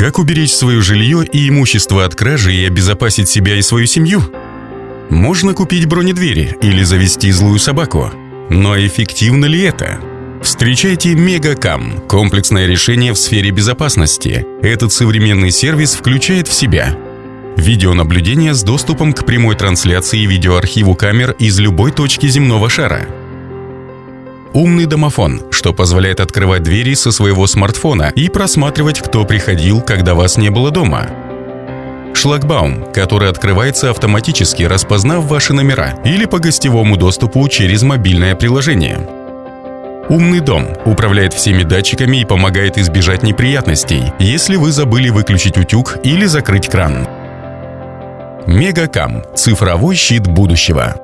Как уберечь свое жилье и имущество от кражи и обезопасить себя и свою семью? Можно купить бронедвери или завести злую собаку. Но эффективно ли это? Встречайте Мегакам – комплексное решение в сфере безопасности. Этот современный сервис включает в себя видеонаблюдение с доступом к прямой трансляции и видеоархиву камер из любой точки земного шара – Умный домофон, что позволяет открывать двери со своего смартфона и просматривать, кто приходил, когда вас не было дома. Шлагбаум, который открывается автоматически, распознав ваши номера или по гостевому доступу через мобильное приложение. Умный дом управляет всеми датчиками и помогает избежать неприятностей, если вы забыли выключить утюг или закрыть кран. Мегакам – цифровой щит будущего.